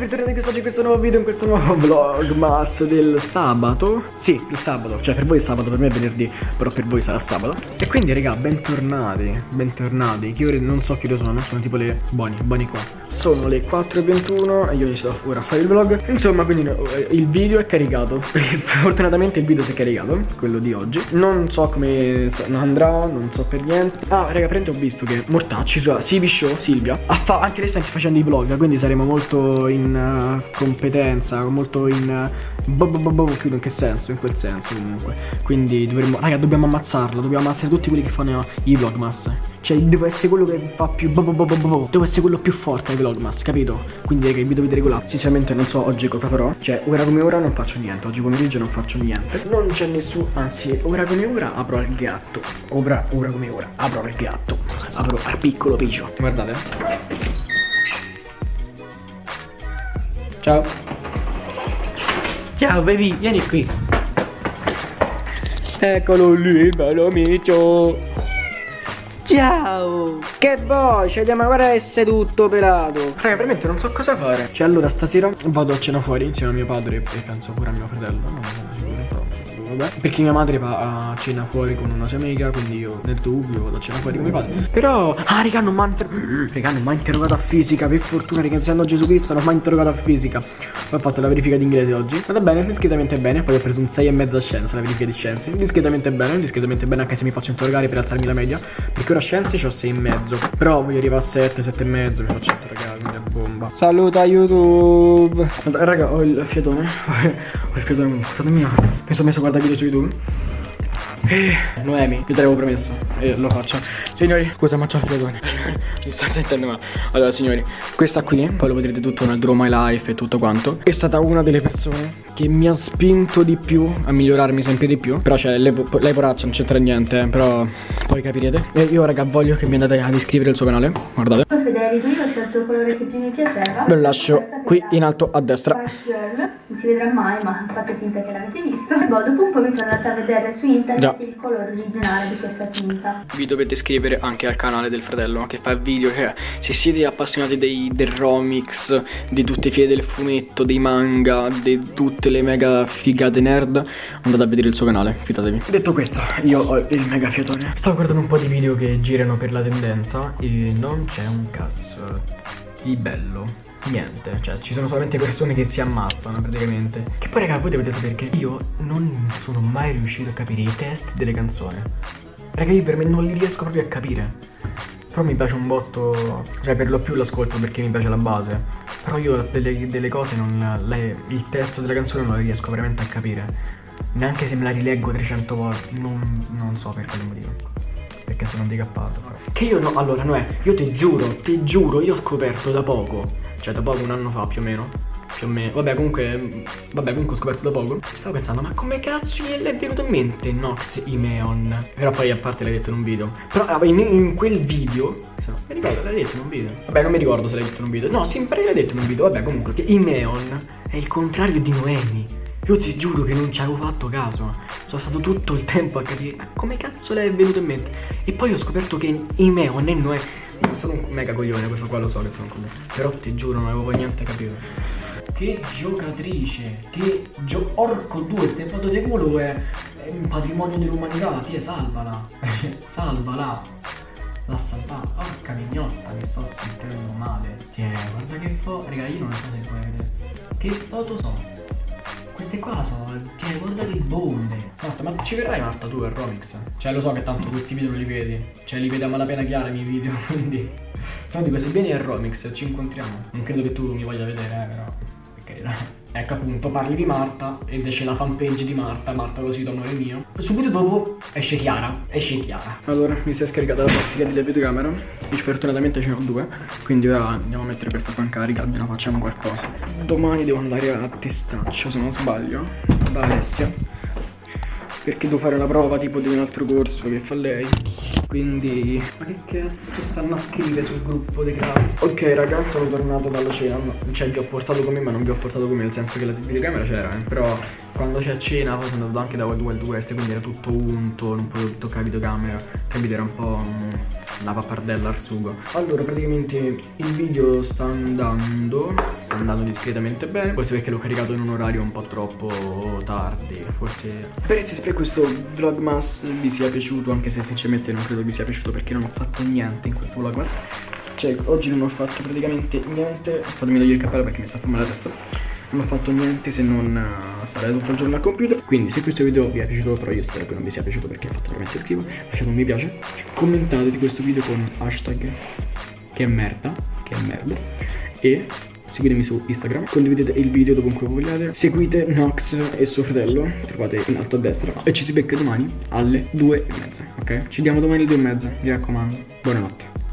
bentornati quest'oggi in questo nuovo video, in questo nuovo vlogmas del sabato. Sì, il sabato, cioè per voi è sabato, per me è venerdì, però per voi sarà sabato. E quindi raga, bentornati, bentornati, che ore non so che ore sono, sono tipo le buoni, buoni qua. Sono le 4.21 e io inizio ora a fare il vlog. Insomma quindi eh, il video è caricato. Fortunatamente il video si è caricato Quello di oggi. Non so come andrà Non so per niente. Ah raga prende ho visto che Mortacci su CB Show Silvia Anche lei sta facendo i vlog Quindi saremo molto in uh, competenza Molto in uh, bo, bo, In che senso? In quel senso comunque. Quindi dovremmo Raga dobbiamo ammazzarla Dobbiamo ammazzare tutti quelli che fanno i vlogmas. Cioè deve essere quello che fa più bo. Deve essere quello più forte ai vlog Vlogmas, capito? Quindi che vi dovete regolare. Sinceramente non so oggi cosa farò. Cioè ora come ora non faccio niente. Oggi pomeriggio non faccio niente. Non c'è nessuno Anzi ora come ora apro il gatto. Ora, ora come ora apro il gatto. Apro al piccolo piccio Guardate Ciao Ciao baby vieni qui Eccolo lì bello amico Ciao! Che voce, ma guarda essere tutto pelato. Raga, veramente non so cosa fare. Cioè, allora stasera vado a cena fuori insieme a mio padre e penso pure a mio fratello. Non sono sicuro, però vabbè. Perché mia madre va a cena fuori con una sua amica, quindi io nel dubbio vado a cena fuori con mio padre. Però, ah, raga, non mi ha inter... interrogato a fisica. Per fortuna, ringraziando Gesù Cristo, non mi ha interrogato a fisica. Ho fatto la verifica di inglese oggi. Vada bene, discretamente bene. Poi ho preso un 6,5 a scienza, la verifica di scienze. Discretamente bene, discretamente bene, anche se mi faccio interrogare per alzarmi la media. Perché ora scienze ho 6,5. Però voglio arrivare a 7, 7,5. Mi faccio interrogare, quindi è bomba. Saluta YouTube. Raga, ho il fiatone. ho il fiatone, scusate mia. Mi sono messo a guardare video su YouTube. Eh, Noemi, io te l'avevo promesso e lo faccio. Signori, scusa ma c'ho il fiatone Mi sta sentendo male. Allora signori, questa qui, poi lo vedrete tutto nel Draw My Life e tutto quanto È stata una delle persone che mi ha spinto di più a migliorarmi sempre di più. Però cioè, lei, lei poraccia non c'entra niente, però poi capirete. E io raga voglio che mi andate ad iscrivere al suo canale, guardate. Federico, io ho scelto il colore che più mi piaceva? Ve lo lascio qui in alto a destra si vedrà mai ma fate finta che l'avete visto E boh, dopo un po' mi sono andata a vedere su internet Già. il colore originale di questa tinta. Vi dovete iscrivere anche al canale del fratello che fa video che se siete appassionati dei, del romix, di tutte le file del fumetto, dei manga, di tutte le mega figate nerd Andate a vedere il suo canale, fidatevi. Detto questo, io ho il mega fiatone. Stavo guardando un po' di video che girano per la tendenza e non c'è un cazzo di bello niente Cioè ci sono solamente persone che si ammazzano praticamente. Che poi raga voi dovete sapere che io non sono mai riuscito a capire i test delle canzoni. Raga io per me non li riesco proprio a capire. Però mi piace un botto Cioè per lo più l'ascolto perché mi piace la base. Però io delle, delle cose non le, Il testo della canzone non lo riesco veramente a capire. Neanche se me la rileggo 300 volte Non, non so per quale motivo. Perché sono handicappato Che io no, allora Noè, io ti giuro, ti giuro, io ho scoperto da poco cioè da poco, un anno fa più o meno. Più o meno. Vabbè comunque Vabbè comunque ho scoperto da poco. Stavo pensando Ma come cazzo gli è venuto in mente Nox Imeon? Però poi a parte l'hai detto in un video. Però in, in quel video Mi ricordo l'hai detto in un video. Vabbè non mi ricordo se l'hai detto in un video. No sempre l'hai detto in un video. Vabbè comunque Che Imeon È il contrario di Noemi io ti giuro che non ci avevo fatto caso Sono stato tutto il tempo a capire Ma come cazzo le è venuto in mente E poi ho scoperto che Imeon e Noemi sono un mega coglione, questo qua lo so che sono un coglione. Però ti giuro, non avevo niente capito. Che giocatrice, che gio... Orco 2, ste foto di culo è, è un patrimonio dell'umanità, ti salvala. salvala. L'ha salvata. Porca mignotta, mi sto sentendo male. Tiè, guarda che foto. Raga, io non so se puoi vedere. Che foto sono? Queste qua sono. Tieni, guarda che bombe. Marta, ma ci verrai Marta tu per Romix? Cioè lo so che tanto questi video non li vedi. Cioè li vedi a malapena chiara i miei video, quindi. Però dico, se vieni a Romix ci incontriamo. Non credo che tu mi voglia vedere, eh, però. Ecco appunto, parli di Marta ed esce la fanpage di Marta, Marta così da onore mio. Subito dopo esce Chiara, esce Chiara. Allora, mi si è scaricata la pratica della videocamera. Fortunatamente ce ne ho due, quindi ora andiamo a mettere questa qua in carica, almeno facciamo qualcosa. Domani devo andare a testaccio, se non sbaglio, da Alessia perché devo fare la prova tipo di un altro corso che fa lei. Quindi ma che cazzo stanno a scrivere sul gruppo di classe ok ragazzi sono tornato dalla cena cioè vi ho portato con me ma non vi ho portato con me nel senso che la videocamera c'era eh. però quando c'è cena poi sono andato anche da Wild Wild West quindi era tutto unto non potevo toccare la videocamera. Capito era un po' la pappardella al sugo. Allora praticamente il video sta andando Sta andando discretamente bene. Forse perché l'ho caricato in un orario un po' troppo tardi Forse Spero che questo vlogmas vi sia piaciuto Anche se sinceramente non credo vi sia piaciuto Perché non ho fatto niente in questo vlogmas. Cioè oggi non ho fatto praticamente niente. Fatemi togliere il cappello perché mi sta male la testa non ho fatto niente se non uh, stare tutto il giorno al computer. Quindi se questo video vi è piaciuto però io spero che non vi sia piaciuto perché ha fatto veramente schifo lasciate un mi piace commentate di questo video con hashtag che è merda che è merda. E seguitemi su Instagram, condividete il video dovunque vogliate, seguite Nox e suo fratello, trovate in alto a destra e ci si becca domani alle 2 e mezza, ok? Ci vediamo domani alle 2 e mezza, mi raccomando, buonanotte.